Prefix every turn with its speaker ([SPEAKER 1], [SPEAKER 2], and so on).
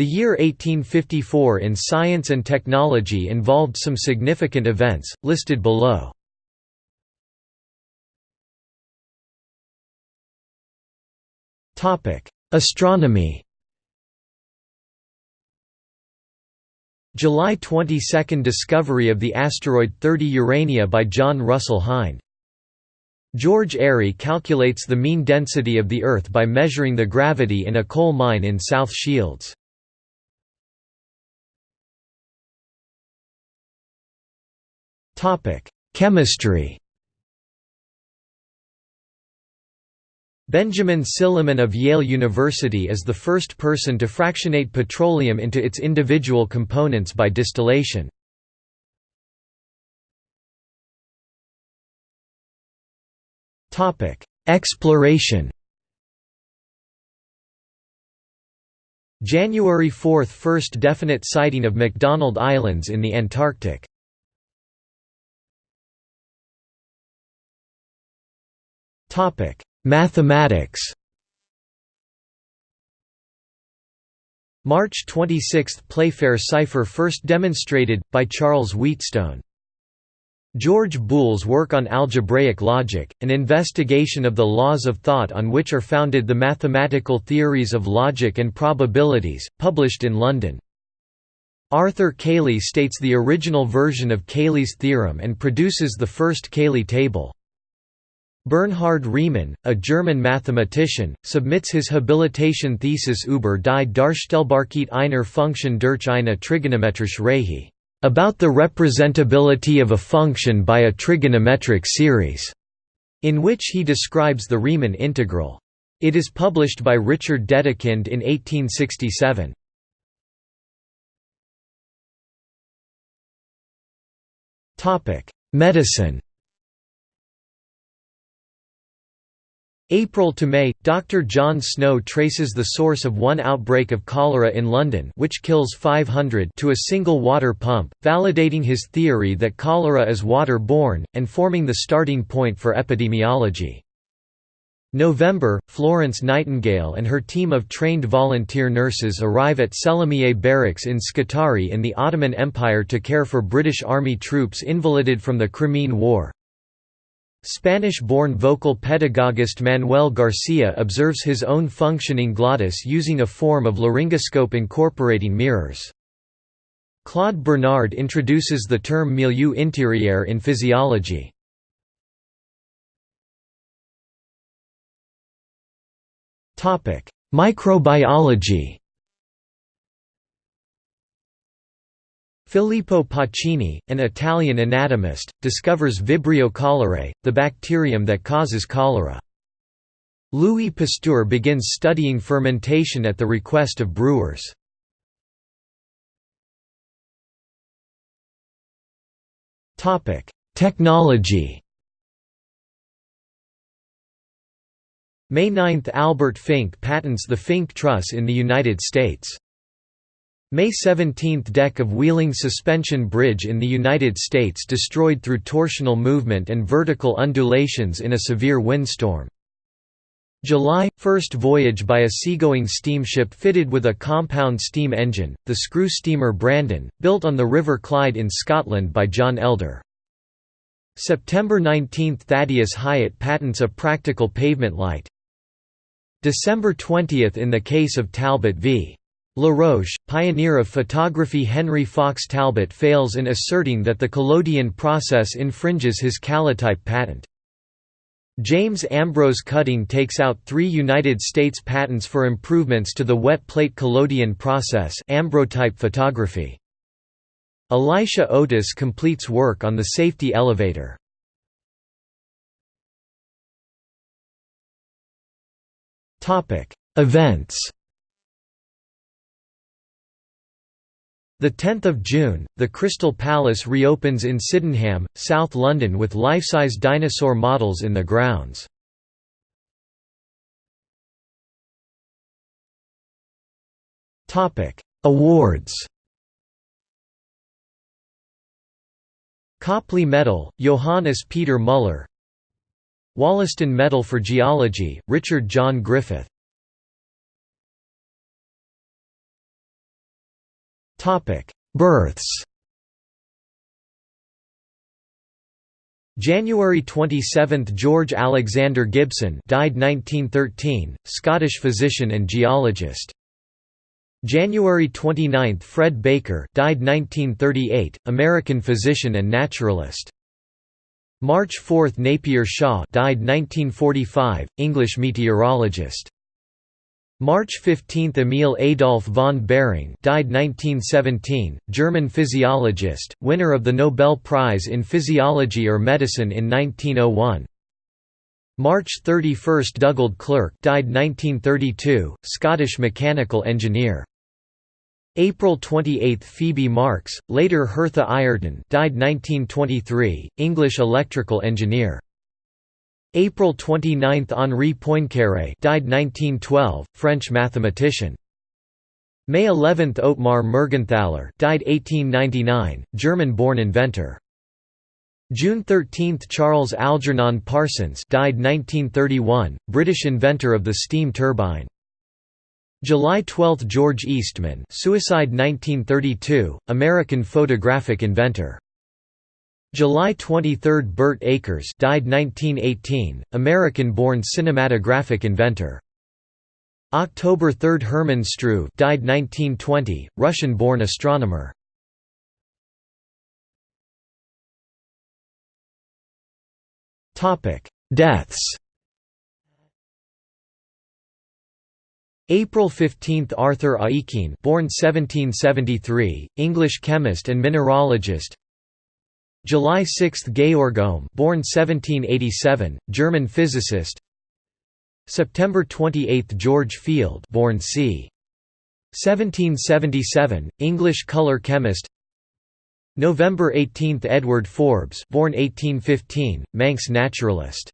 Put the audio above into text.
[SPEAKER 1] The year 1854 in science and technology involved some significant events, listed below. Astronomy July 22 – Discovery of the asteroid 30 Urania by John Russell Hind George Airy calculates the mean density of the Earth by measuring the gravity in a coal mine in South Shields. Chemistry. Benjamin Silliman of Yale University is the first person to fractionate petroleum into its individual components by distillation. Exploration. January 4 – First definite sighting of McDonald Islands in the Antarctic Mathematics March 26 – Playfair cipher first demonstrated, by Charles Wheatstone George Boole's work on algebraic logic, an investigation of the laws of thought on which are founded the mathematical theories of logic and probabilities, published in London. Arthur Cayley states the original version of Cayley's theorem and produces the first Cayley table. Bernhard Riemann, a German mathematician, submits his habilitation thesis über die Darstellbarkeit einer Funktion durch eine trigonometrische Reihe about the representability of a function by a trigonometric series, in which he describes the Riemann integral. It is published by Richard Dedekind in 1867. Medicine April to May, Dr. John Snow traces the source of one outbreak of cholera in London which kills 500 to a single water pump, validating his theory that cholera is water-borne, and forming the starting point for epidemiology. November, Florence Nightingale and her team of trained volunteer nurses arrive at Selimiye Barracks in Scutari in the Ottoman Empire to care for British Army troops invalided from the Crimean War. Spanish-born vocal pedagogist Manuel Garcia observes his own functioning glottis using a form of laryngoscope incorporating mirrors. Claude Bernard introduces the term milieu intérieur in physiology. Microbiology Filippo Pacini, an Italian anatomist, discovers Vibrio cholerae, the bacterium that causes cholera. Louis Pasteur begins studying fermentation at the request of brewers. Technology May 9 – Albert Fink patents the Fink truss in the United States. May 17 – Deck of Wheeling Suspension Bridge in the United States destroyed through torsional movement and vertical undulations in a severe windstorm. July – First voyage by a seagoing steamship fitted with a compound steam engine, the screw steamer Brandon, built on the River Clyde in Scotland by John Elder. September 19 – Thaddeus Hyatt patents a practical pavement light. December 20 – In the case of Talbot v. LaRoche, pioneer of photography Henry Fox Talbot fails in asserting that the collodion process infringes his calotype patent. James Ambrose Cutting takes out three United States patents for improvements to the wet plate collodion process ambrotype photography. Elisha Otis completes work on the safety elevator. Events 10 June, the Crystal Palace reopens in Sydenham, South London with life-size dinosaur models in the grounds. Topic: Awards. Copley Medal, Johannes Peter Müller Wollaston Medal for Geology, Richard John Griffith Births January 27 – George Alexander Gibson died 1913, Scottish physician and geologist. January 29 – Fred Baker died 1938, American physician and naturalist. March 4 – Napier Shaw died 1945, English meteorologist. March 15 – Emil Adolf von Behring died 1917, German physiologist, winner of the Nobel Prize in Physiology or Medicine in 1901. March 31 – Dugald Clerk died 1932, Scottish mechanical engineer. April 28 – Phoebe Marks, later Hertha Ayrton died 1923, English electrical engineer. April 29 – Henri Poincaré died 1912, French mathematician. May 11 – Ottmar Mergenthaler died 1899, German-born inventor. June 13 – Charles Algernon Parsons died 1931, British inventor of the steam turbine. July 12 – George Eastman suicide 1932, American photographic inventor. July 23 – Birt Acres died 1918, American-born cinematographic inventor. October 3 – Hermann Struve died 1920, Russian-born astronomer. Deaths April 15 – Arthur Aikin born 1773, English chemist and mineralogist July 6 – Georg Ohm born 1787, German physicist. September 28 – George Field born c. 1777, English color chemist. November 18 – Edward Forbes born 1815, Manx naturalist